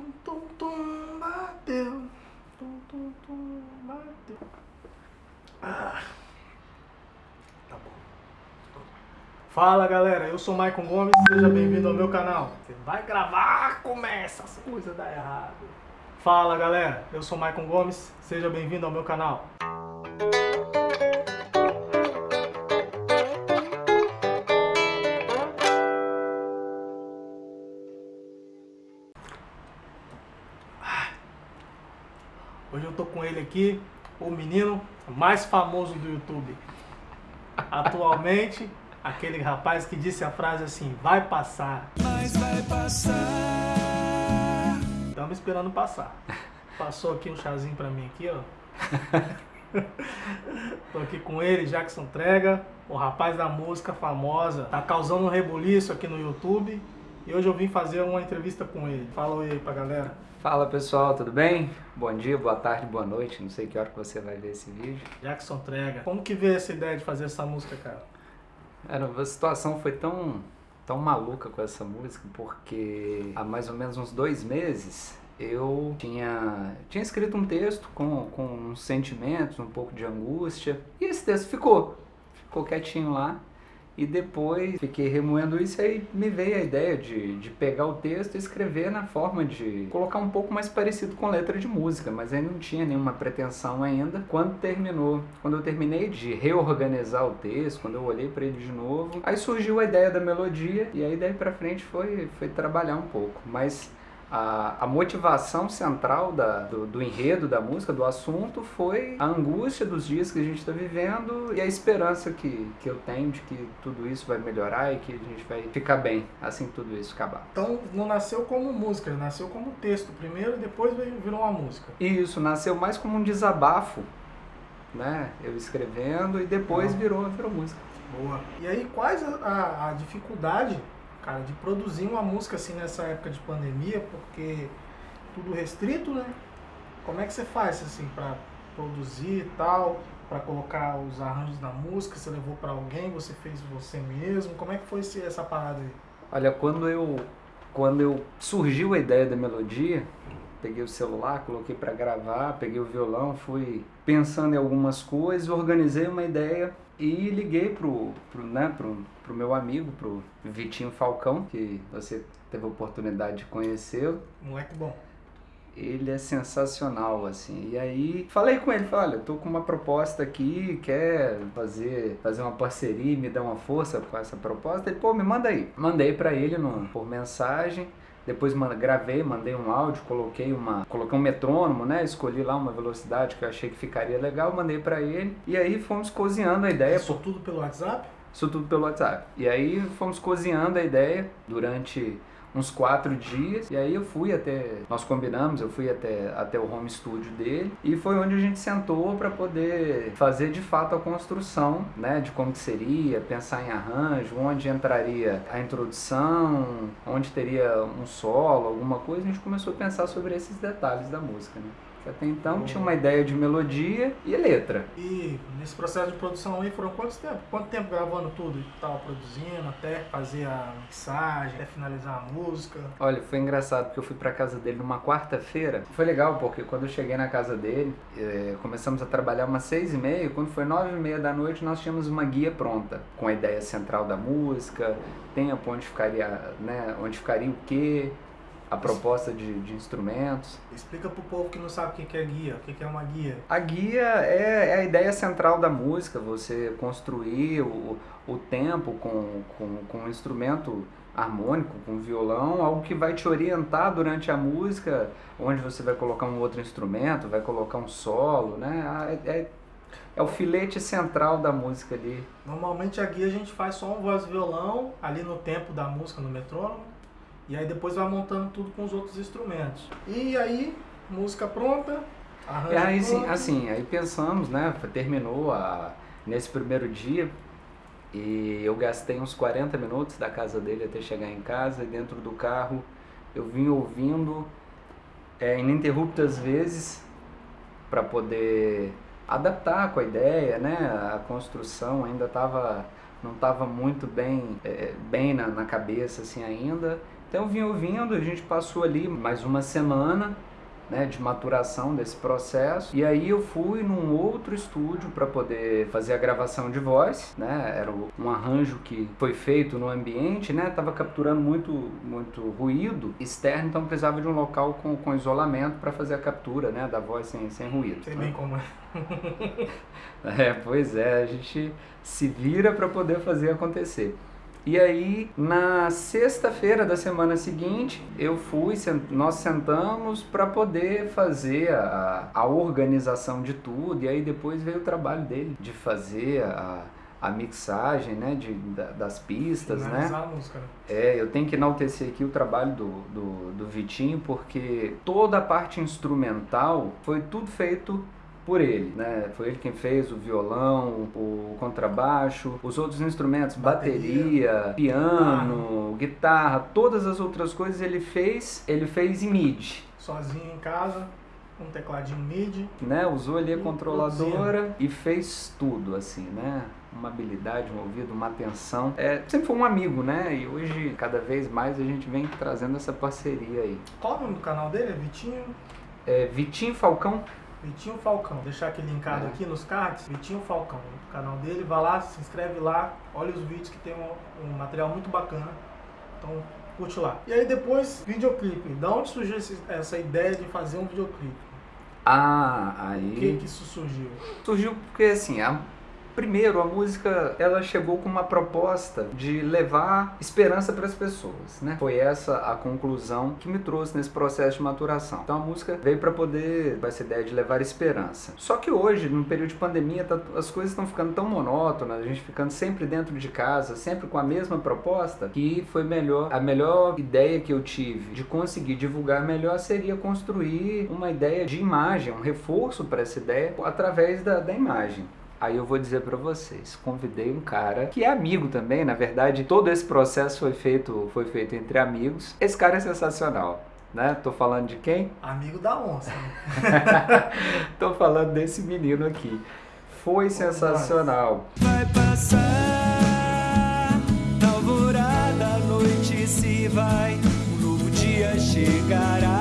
Tum, tum, tum, bateu. Tum, tum, tum, bateu. Ah. Tá bom. Fala galera, eu sou Maicon Gomes, seja bem-vindo ao meu canal. Você vai gravar, começa as coisas dar errado. Fala galera, eu sou Maicon Gomes, seja bem-vindo ao meu canal. Hoje eu tô com ele aqui, o menino mais famoso do YouTube. Atualmente, aquele rapaz que disse a frase assim, vai passar. Mas vai passar. Estamos esperando passar. Passou aqui um chazinho pra mim aqui, ó. Tô aqui com ele, Jackson Trega, o rapaz da música famosa. Tá causando um rebuliço aqui no YouTube. E hoje eu vim fazer uma entrevista com ele. Fala aí pra galera. Fala pessoal, tudo bem? Bom dia, boa tarde, boa noite, não sei que hora que você vai ver esse vídeo. Jackson Trega. Como que veio essa ideia de fazer essa música, cara? Era, a situação foi tão, tão maluca com essa música, porque há mais ou menos uns dois meses eu tinha, tinha escrito um texto com, com uns sentimentos, um pouco de angústia, e esse texto ficou, ficou quietinho lá. E depois fiquei remoendo isso e aí me veio a ideia de, de pegar o texto e escrever na forma de colocar um pouco mais parecido com letra de música, mas aí não tinha nenhuma pretensão ainda. Quando terminou, quando eu terminei de reorganizar o texto, quando eu olhei para ele de novo, aí surgiu a ideia da melodia e aí daí para frente foi, foi trabalhar um pouco. Mas a, a motivação central da, do, do, enredo da música, do assunto, foi a angústia dos dias que a gente está vivendo e a esperança que, que eu tenho de que tudo isso vai melhorar e que a gente vai ficar bem assim que tudo isso acabar. Então não nasceu como música, nasceu como texto primeiro e depois virou uma música. Isso, nasceu mais como um desabafo, né? Eu escrevendo e depois virou, virou música. Boa. E aí quais a, a, a dificuldade cara, de produzir uma música assim nessa época de pandemia, porque tudo restrito, né? Como é que você faz assim para produzir e tal, para colocar os arranjos na música? Você levou para alguém, você fez você mesmo? Como é que foi essa parada aí? Olha, quando eu quando eu surgiu a ideia da melodia, peguei o celular, coloquei para gravar, peguei o violão, fui pensando em algumas coisas, organizei uma ideia e liguei pro, pro, né, pro, pro meu amigo, pro Vitinho Falcão, que você teve a oportunidade de conhecer. Moleque bom. Ele é sensacional, assim. E aí falei com ele, falei, olha, tô com uma proposta aqui, quer fazer, fazer uma parceria, me dar uma força com essa proposta? Ele, pô, me manda aí. Mandei para ele no, por mensagem. Depois gravei, mandei um áudio, coloquei uma, coloquei um metrônomo, né? Escolhi lá uma velocidade que eu achei que ficaria legal, mandei para ele. E aí fomos cozinhando a ideia. Isso tudo pelo WhatsApp? Isso tudo pelo WhatsApp. E aí fomos cozinhando a ideia durante uns quatro dias. E aí eu fui até, nós combinamos, eu fui até, até o home studio dele e foi onde a gente sentou para poder fazer de fato a construção, né, de como que seria, pensar em arranjo, onde entraria a introdução, onde teria um solo, alguma coisa. A gente começou a pensar sobre esses detalhes da música, né? Até então tinha uma ideia de melodia e letra. E nesse processo de produção aí foram quantos tempo? Quanto tempo gravando tudo e tal, produzindo, até fazer a mixagem, até finalizar a música? Olha, foi engraçado porque eu fui pra casa dele numa quarta-feira. Foi legal porque quando eu cheguei na casa dele, é, começamos a trabalhar umas seis e meia. Quando foi nove e meia da noite, nós tínhamos uma guia pronta com a ideia central da música, tempo onde ficaria, né, onde ficaria o quê, a proposta de, de instrumentos. Explica para o povo que não sabe o que é guia, o que é uma guia. A guia é, é a ideia central da música, você construir o, o tempo com, com, com um instrumento harmônico, com violão, algo que vai te orientar durante a música, onde você vai colocar um outro instrumento, vai colocar um solo, né? É, é, é o filete central da música ali. Normalmente a guia a gente faz só um voz e violão, ali no tempo da música, no metrônomo, e aí depois vai montando tudo com os outros instrumentos. E aí, música pronta, arranjo e aí, pronto. Sim, assim, aí pensamos, né, terminou a, nesse primeiro dia, e eu gastei uns 40 minutos da casa dele até chegar em casa, e dentro do carro eu vim ouvindo é, ininterruptas vezes para poder adaptar com a ideia, né, a construção ainda estava não estava muito bem, é, bem na, na cabeça assim ainda Então eu vim ouvindo, a gente passou ali mais uma semana né, de maturação desse processo. E aí eu fui num outro estúdio para poder fazer a gravação de voz, né? Era um arranjo que foi feito no ambiente, né? Tava capturando muito muito ruído externo, então precisava de um local com, com isolamento para fazer a captura, né, da voz sem, sem ruído. Sei bem como é. é, pois é, a gente se vira para poder fazer acontecer. E aí, na sexta-feira da semana seguinte, eu fui, nós sentamos para poder fazer a, a organização de tudo. E aí depois veio o trabalho dele de fazer a, a mixagem, né, de, da, das pistas, né? Música, né? É, eu tenho que enaltecer aqui o trabalho do, do, do Vitinho, porque toda a parte instrumental foi tudo feito por ele, né? Foi ele quem fez o violão, o contrabaixo, os outros instrumentos, bateria, bateria piano, guitarra, todas as outras coisas ele fez, ele fez em MIDI. Sozinho em casa, um tecladinho MIDI. Né? Usou ali a controladora e fez tudo, assim, né? Uma habilidade, um ouvido, uma atenção. É, sempre foi um amigo, né? E hoje, cada vez mais, a gente vem trazendo essa parceria aí. Qual o nome do canal dele? É Vitinho? É Vitinho Falcão. Vitinho Falcão, deixar aqui linkado é. aqui nos cards, Vitinho Falcão, o canal dele, vai lá, se inscreve lá, olha os vídeos que tem um, um material muito bacana. Então, curte lá. E aí depois, videoclipe. Da onde surgiu esse, essa ideia de fazer um videoclipe? Ah, aí. Por que, que isso surgiu? Surgiu porque assim, a Primeiro, a música ela chegou com uma proposta de levar esperança para as pessoas, né? Foi essa a conclusão que me trouxe nesse processo de maturação. Então a música veio para poder essa ideia de levar esperança. Só que hoje, no período de pandemia, tá, as coisas estão ficando tão monótonas, a gente ficando sempre dentro de casa, sempre com a mesma proposta, que foi melhor, a melhor ideia que eu tive de conseguir divulgar melhor seria construir uma ideia de imagem, um reforço para essa ideia através da, da imagem. Aí eu vou dizer para vocês, convidei um cara que é amigo também, na verdade, todo esse processo foi feito, foi feito entre amigos. Esse cara é sensacional. Né? Tô falando de quem? Amigo da onça. Tô falando desse menino aqui. Foi sensacional. Vai passar, alvorada, a noite se vai, um novo dia chegará.